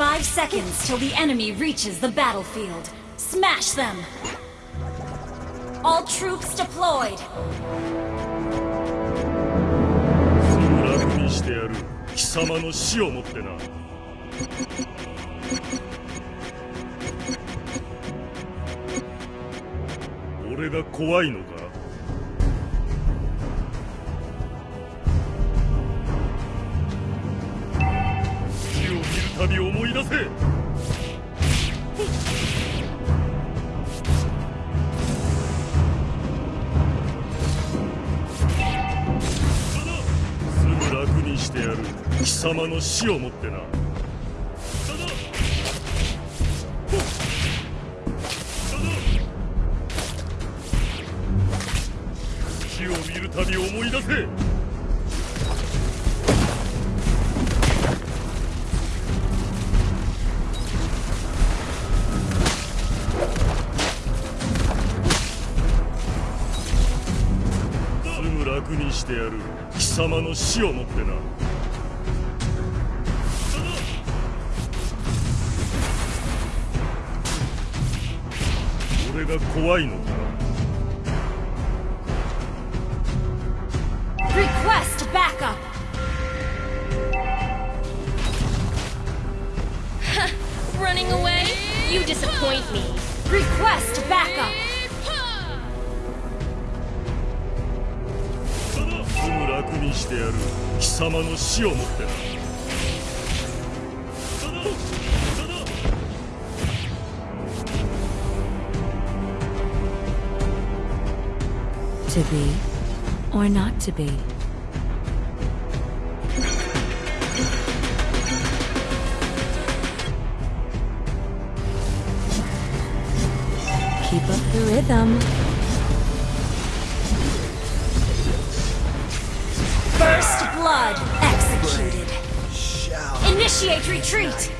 Five seconds till the enemy reaches the battlefield. Smash them! All troops deployed! すぐ楽にしてやる貴様の死をもってな俺が怖いのかたび思い出せ。すぐ楽にしてやる。貴様の死をもってな。すぐ楽にしてやる。貴様の死をもってな。俺が怖いのか？死をもってな To be or not to be. Keep up the rhythm. First blood executed. Initiate retreat!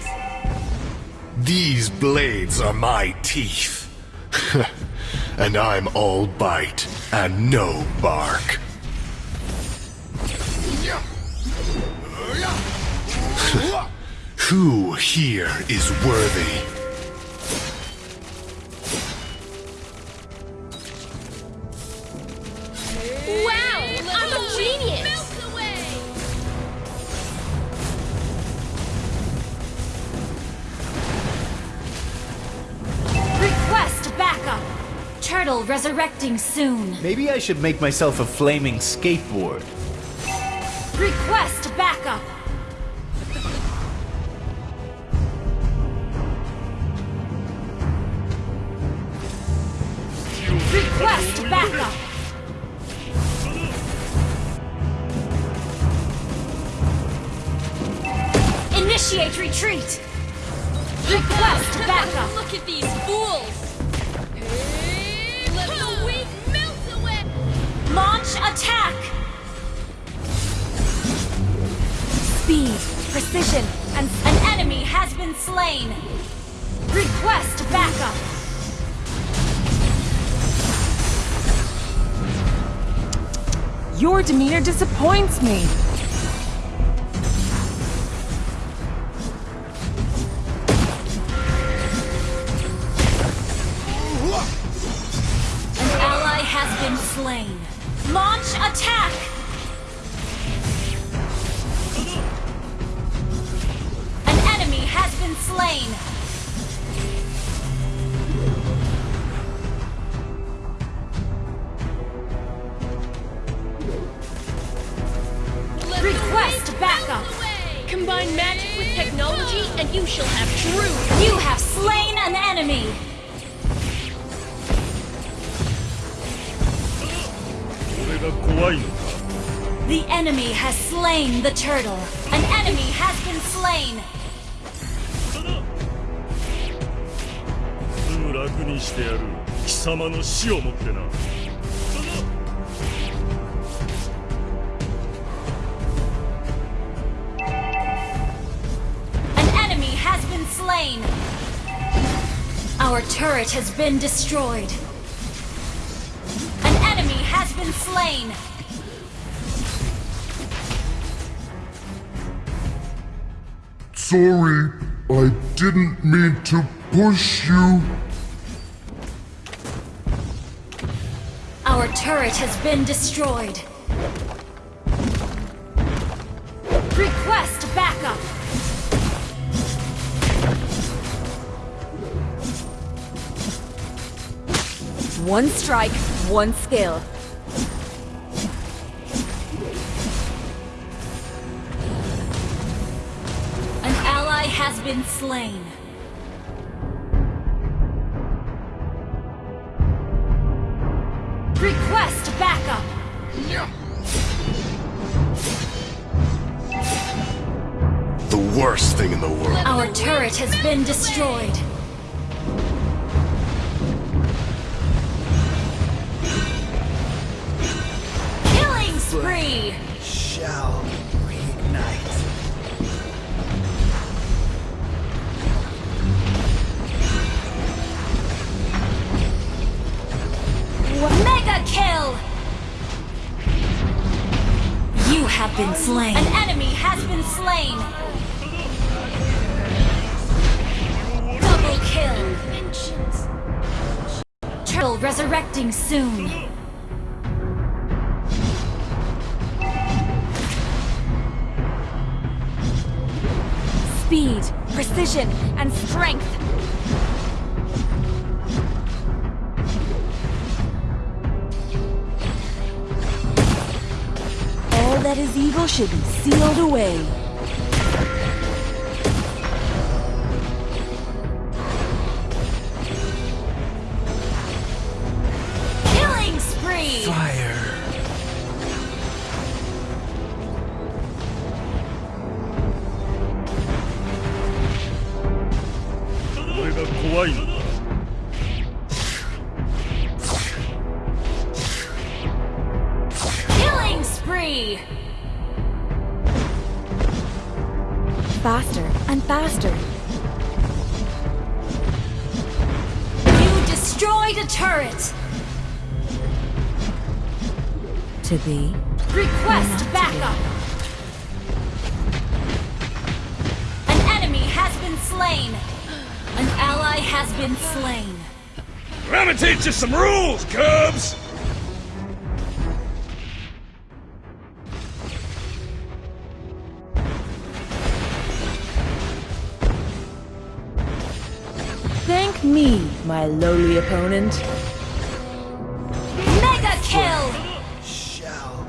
These blades are my teeth. and I'm all bite and no bark. Who here is worthy? Resurrecting soon. Maybe I should make myself a flaming skateboard. Request backup! Request backup! Initiate retreat! Request backup! Look at these fools! Launch attack! Speed, precision, and an enemy has been slain! Request backup! Your demeanor disappoints me. An ally has been slain. Launch attack! An enemy has been slain. Request backup! Combine magic with technology and you shall have truth! You have slain an enemy! The enemy has slain the turtle. An enemy has been slain. すぐ楽にしてやる貴様の死をもってな An enemy has been slain. Our turret has been destroyed. An enemy has been slain. Sorry, I didn't mean to push you. Our turret has been destroyed. Request backup. One strike, one skill. Has been slain. Request backup. The worst thing in the world. Our turret has been destroyed. Killing spree. Shall Mega kill. You have been slain. An enemy has been slain. Double kill. Turtle resurrecting soon. Speed, precision, and strength. That is evil should be sealed away. I'm gonna teach you some rules, Cubs! Thank me, my lowly opponent. Mega kill. Shall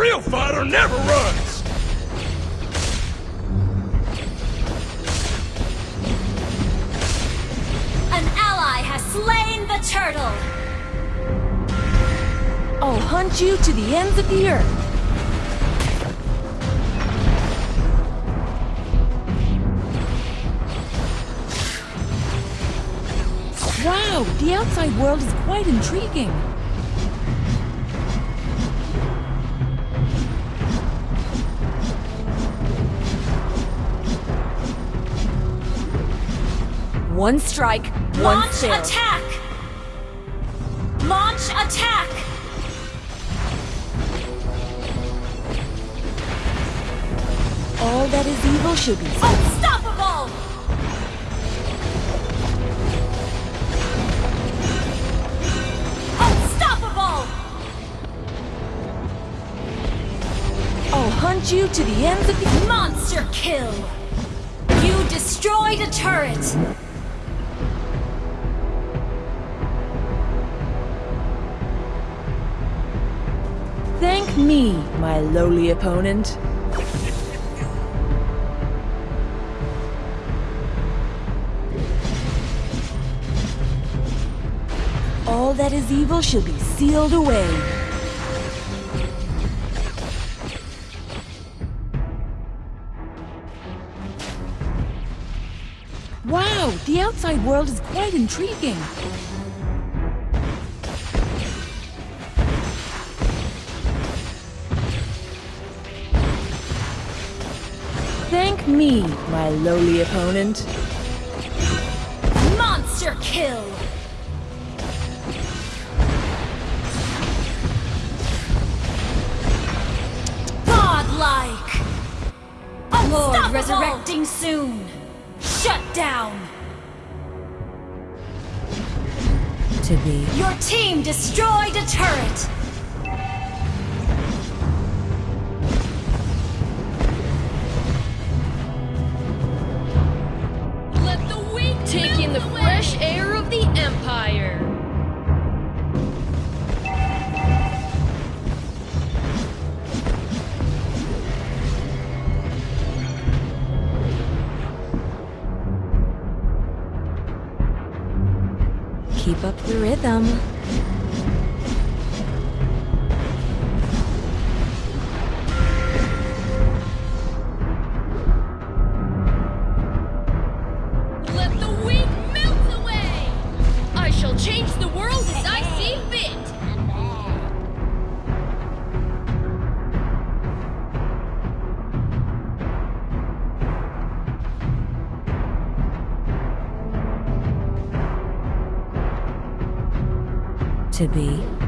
real fighter never runs! An ally has slain the turtle. I'll hunt you to the ends of the earth. Wow, the outside world is quite intriguing. One strike, one Launch attack. Launch attack. All that is evil should be oh, Unstoppable. Oh, unstoppable. I'll hunt you to the ends of the Monster kill. You destroyed a turret. Me, my lowly opponent. All that is evil shall be sealed away. Wow, the outside world is quite intriguing. Me, my lowly opponent. Monster kill! Godlike! Lord resurrecting soon! Shut down! To be. Your team destroyed a turret! To be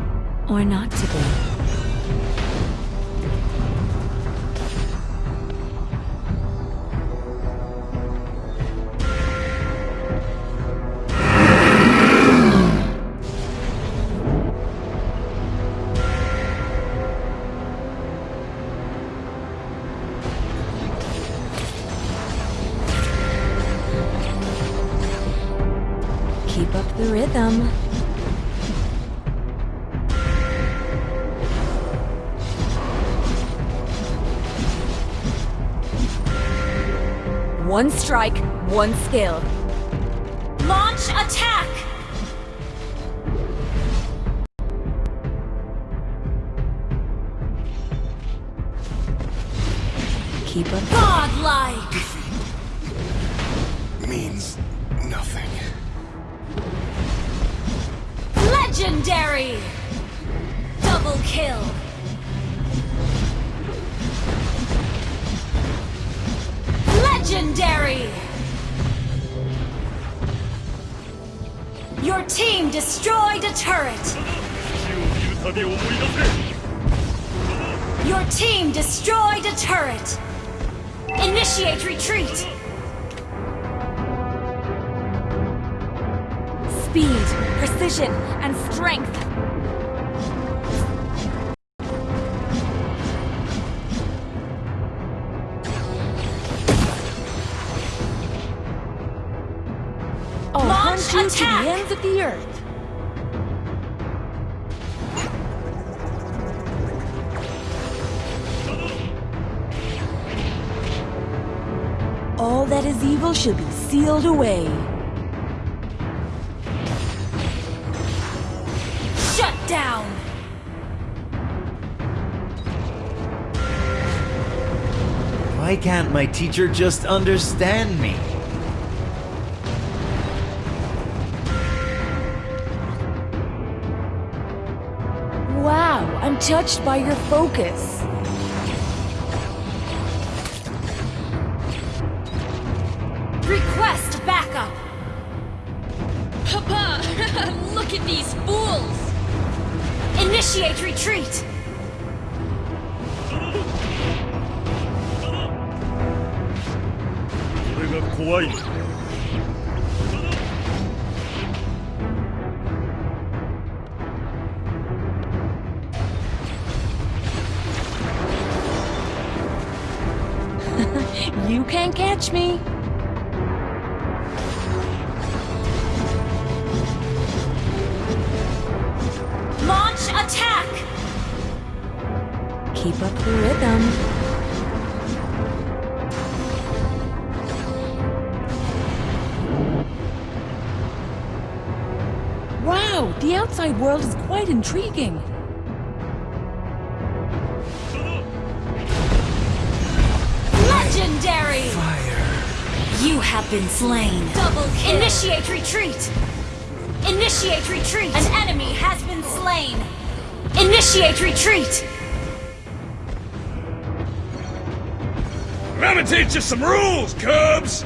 One strike, one skill. Launch attack! Keep up. Godlike! Means nothing. Legendary! Double kill! Legendary! Your team destroyed a turret! Your team destroyed a turret! Initiate retreat! Speed, precision, and strength Launch to the ends of the earth. All that is evil shall be sealed away. Shut down! Why can't my teacher just understand me? Touched by your focus. Request backup! Papa, look at these fools. Initiate retreat! You can't catch me. Launch attack! Keep up the rhythm. Wow, the outside world is quite intriguing. You have been slain. Double kill. Initiate retreat. Initiate retreat. An enemy has been slain. Initiate retreat. Let me teach you some rules, Cubs!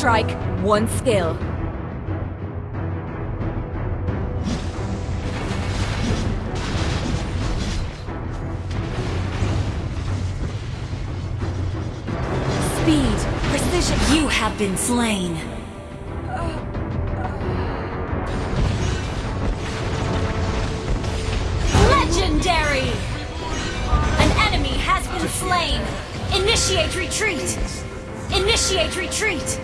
Strike, one skill. Speed, precision. You have been slain. Legendary! An enemy has been slain. Initiate retreat. Initiate retreat.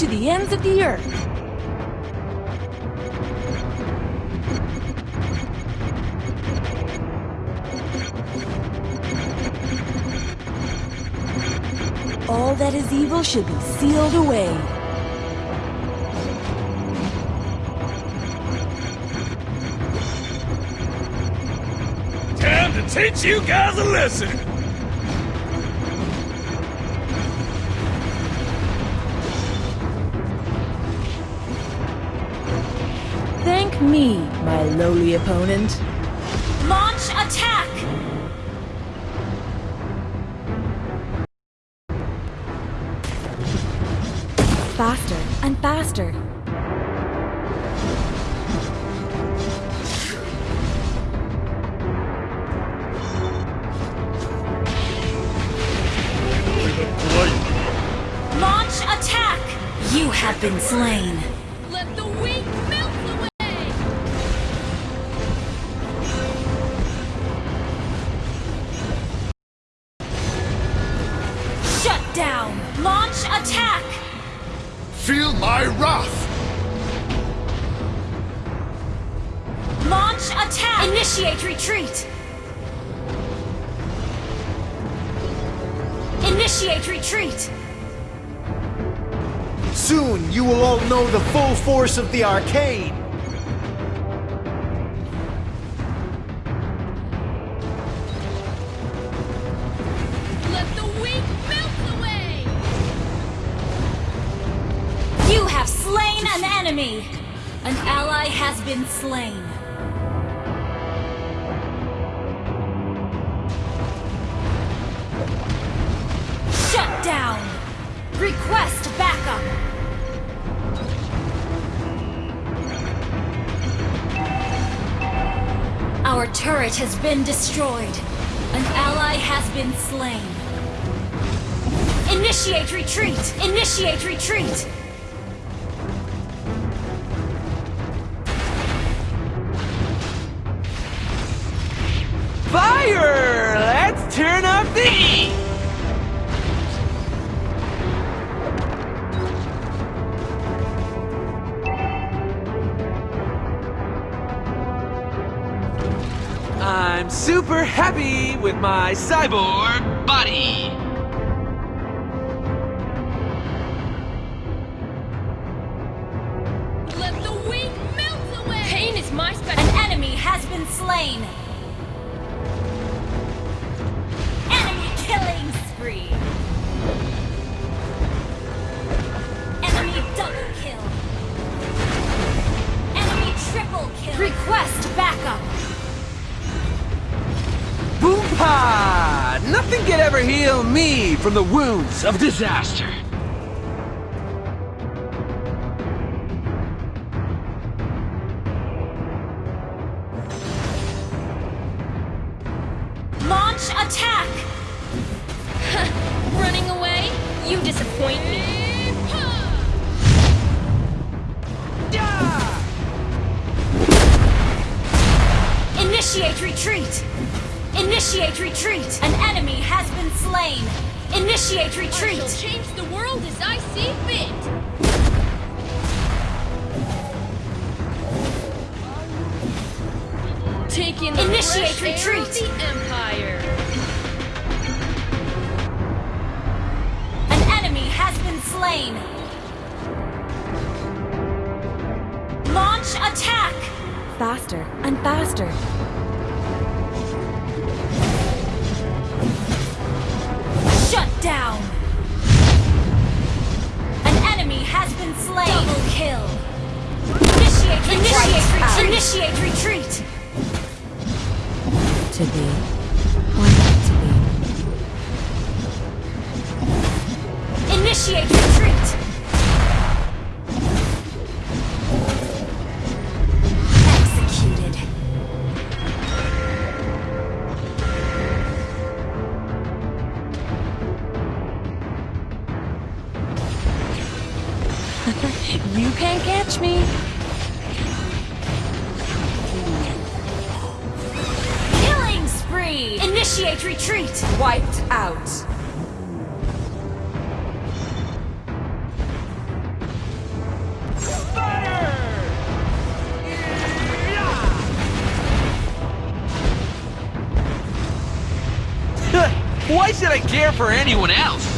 to the ends of the earth. All that is evil should be sealed away. Time to teach you guys a lesson! Me, my lowly opponent. Launch attack! down! Launch attack! Feel my wrath! Launch attack! Initiate retreat! Initiate retreat! Soon you will all know the full force of the arcade! Been slain. Shut down! Request backup! Our turret has been destroyed. An ally has been slain. Initiate retreat! Initiate retreat! I'm super happy with my cyborg body. Can ever heal me from the wounds of disaster. Been slain. Launch attack. Faster and faster. Shut down. An enemy has been slain. Double kill. Initiate initiate retreat. Initiate retreat. To be Initiate retreat. Executed. You can't catch me. Killing spree. Initiate retreat. Wiped out. Should I care for anyone else?